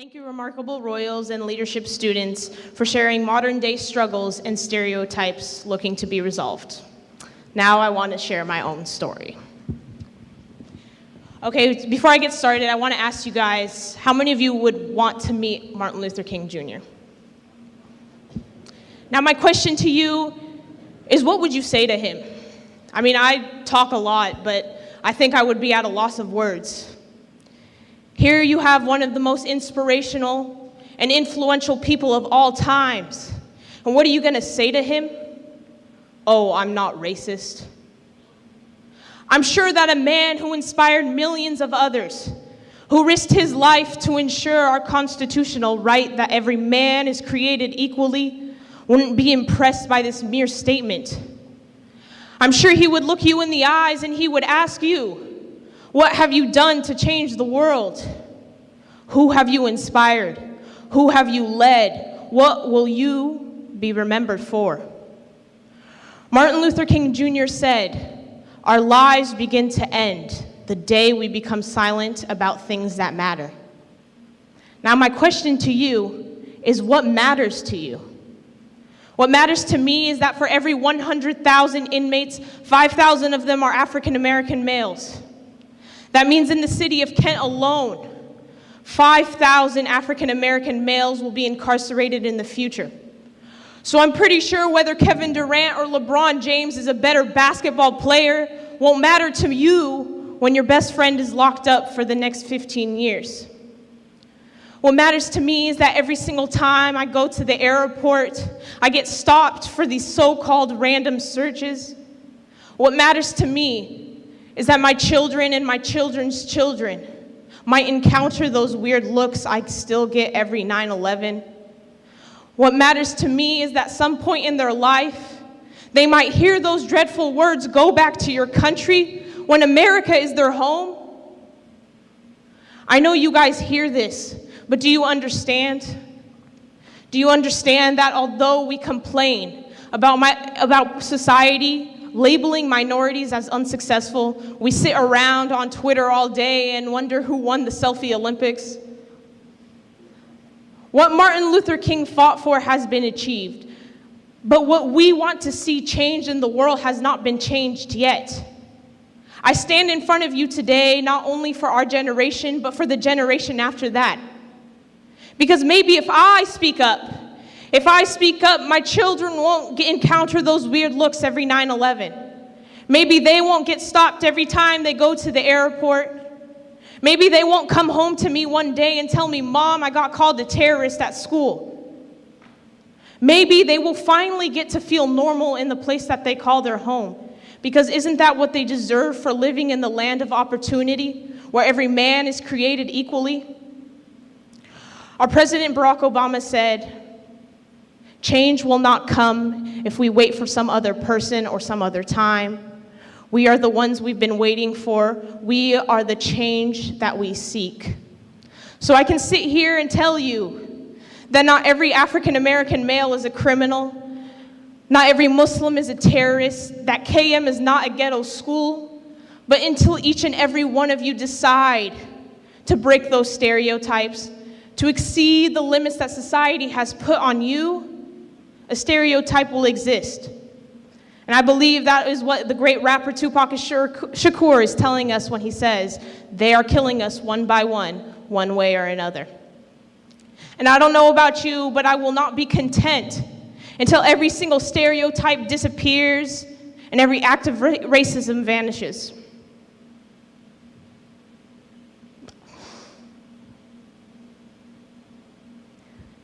Thank you, remarkable Royals and leadership students, for sharing modern day struggles and stereotypes looking to be resolved. Now I want to share my own story. Okay, before I get started, I want to ask you guys how many of you would want to meet Martin Luther King Jr.? Now, my question to you is what would you say to him? I mean, I talk a lot, but I think I would be at a loss of words. Here you have one of the most inspirational and influential people of all times. And what are you going to say to him? Oh, I'm not racist. I'm sure that a man who inspired millions of others, who risked his life to ensure our constitutional right that every man is created equally, wouldn't be impressed by this mere statement. I'm sure he would look you in the eyes and he would ask you, what have you done to change the world? Who have you inspired? Who have you led? What will you be remembered for? Martin Luther King Jr. said, Our lives begin to end the day we become silent about things that matter. Now, my question to you is what matters to you? What matters to me is that for every 100,000 inmates, 5,000 of them are African American males. That means in the city of Kent alone, 5,000 African American males will be incarcerated in the future. So I'm pretty sure whether Kevin Durant or LeBron James is a better basketball player won't matter to you when your best friend is locked up for the next 15 years. What matters to me is that every single time I go to the airport, I get stopped for these so-called random searches. What matters to me is that my children and my children's children might encounter those weird looks I still get every 9-11. What matters to me is that some point in their life, they might hear those dreadful words, go back to your country, when America is their home. I know you guys hear this, but do you understand? Do you understand that although we complain about, my, about society labeling minorities as unsuccessful. We sit around on Twitter all day and wonder who won the selfie Olympics. What Martin Luther King fought for has been achieved. But what we want to see change in the world has not been changed yet. I stand in front of you today not only for our generation, but for the generation after that. Because maybe if I speak up, if I speak up, my children won't get, encounter those weird looks every 9 11. Maybe they won't get stopped every time they go to the airport. Maybe they won't come home to me one day and tell me, Mom, I got called a terrorist at school. Maybe they will finally get to feel normal in the place that they call their home. Because isn't that what they deserve for living in the land of opportunity, where every man is created equally? Our President Barack Obama said, Change will not come if we wait for some other person or some other time. We are the ones we've been waiting for. We are the change that we seek. So I can sit here and tell you that not every African American male is a criminal. Not every Muslim is a terrorist. That KM is not a ghetto school. But until each and every one of you decide to break those stereotypes, to exceed the limits that society has put on you, a stereotype will exist. And I believe that is what the great rapper Tupac Shakur is telling us when he says, they are killing us one by one, one way or another. And I don't know about you, but I will not be content until every single stereotype disappears and every act of racism vanishes.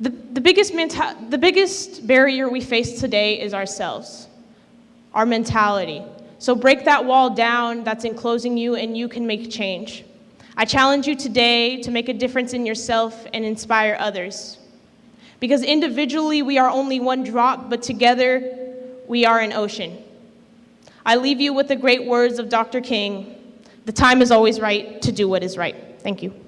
The, the, biggest the biggest barrier we face today is ourselves, our mentality. So break that wall down that's enclosing you and you can make change. I challenge you today to make a difference in yourself and inspire others. Because individually we are only one drop, but together we are an ocean. I leave you with the great words of Dr. King, the time is always right to do what is right. Thank you.